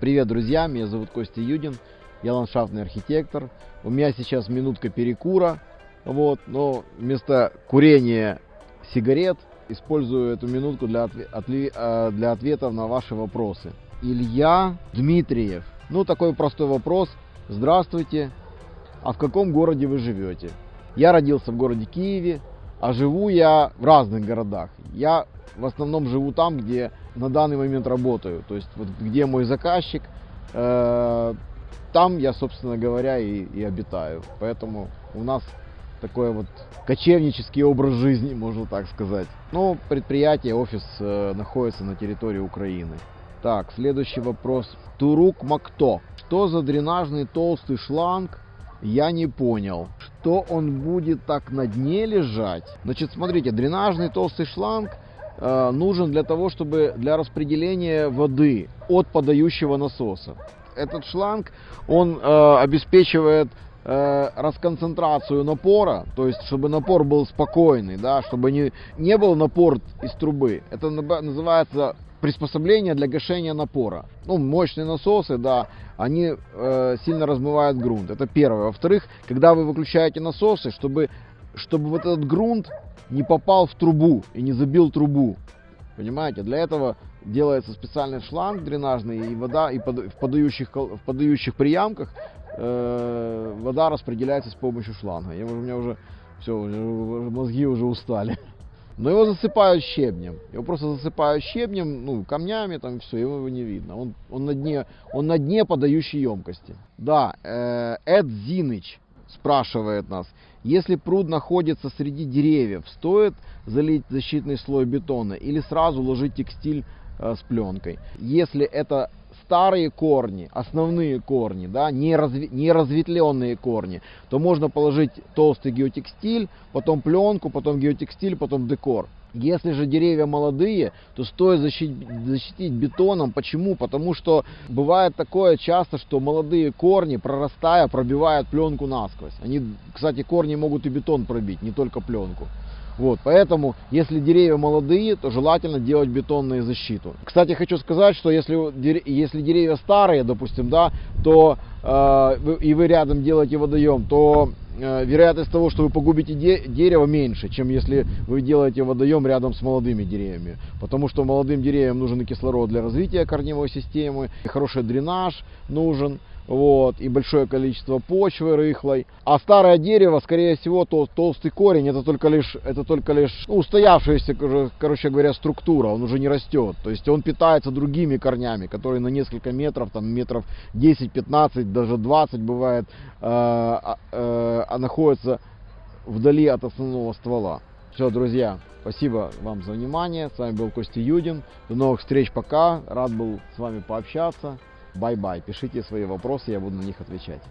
Привет, друзья, меня зовут Костя Юдин, я ландшафтный архитектор. У меня сейчас минутка перекура, вот, но вместо курения сигарет использую эту минутку для, отве- э, для ответов на ваши вопросы. Илья Дмитриев. Ну, такой простой вопрос. Здравствуйте, а в каком городе вы живете? Я родился в городе Киеве, а живу я в разных городах. Я в основном живу там, где на данный момент работаю. То есть вот где мой заказчик, э, там я, собственно говоря, и, и обитаю. Поэтому у нас такой вот кочевнический образ жизни, можно так сказать. Но предприятие, офис э, находится на территории Украины. Так, следующий вопрос. Турук Макто. Что за дренажный толстый шланг? Я не понял. Что он будет так на дне лежать? Значит, смотрите, дренажный толстый шланг э, нужен для того, чтобы для распределения воды от подающего насоса. Этот шланг, он э, обеспечивает э, расконцентрацию напора, то есть чтобы напор был спокойный, да, чтобы не, не был напор из трубы. Это называется приспособление для гашения напора. Ну, мощные насосы, да, они э, сильно размывают грунт. Это первое. Во-вторых, когда вы выключаете насосы, чтобы, чтобы вот этот грунт не попал в трубу и не забил трубу. Понимаете? Для этого делается специальный шланг дренажный, и вода и под- в, подающих, в подающих приямках э, вода распределяется с помощью шланга. Я, у меня уже все, мозги уже устали. Но его засыпают щебнем. Его просто засыпают щебнем, ну, камнями, там все, его не видно. Он, он, на, дне, он на дне подающей емкости. Да, э, Эд Зиныч спрашивает нас, если пруд находится среди деревьев, стоит залить защитный слой бетона или сразу ложить текстиль э, с пленкой? Если это старые корни, основные корни, да, не, разви- разветвленные корни, то можно положить толстый геотекстиль, потом пленку, потом геотекстиль, потом декор. Если же деревья молодые, то стоит защитить, защитить бетоном. Почему? Потому что бывает такое часто, что молодые корни, прорастая, пробивают пленку насквозь. Они, кстати, корни могут и бетон пробить, не только пленку. Вот, поэтому, если деревья молодые, то желательно делать бетонную защиту. Кстати, хочу сказать, что если, если деревья старые, допустим, да, то э, и вы рядом делаете водоем, то э, вероятность того, что вы погубите де- дерево меньше, чем если вы делаете водоем рядом с молодыми деревьями. Потому что молодым деревьям нужен и кислород для развития корневой системы, и хороший дренаж нужен вот, и большое количество почвы рыхлой. А старое дерево, скорее всего, то, толстый корень, это только лишь, это только лишь ну, устоявшаяся, кор- короче говоря, структура, он уже не растет. То есть он питается другими корнями, которые на несколько метров, там метров 10-15, даже 20 бывает, э, а, э, а находятся вдали от основного ствола. Все, друзья, спасибо вам за внимание. С вами был Костя Юдин. До новых встреч, пока. Рад был с вами пообщаться. Bye-bye. Пишите свои вопросы, я буду на них отвечать.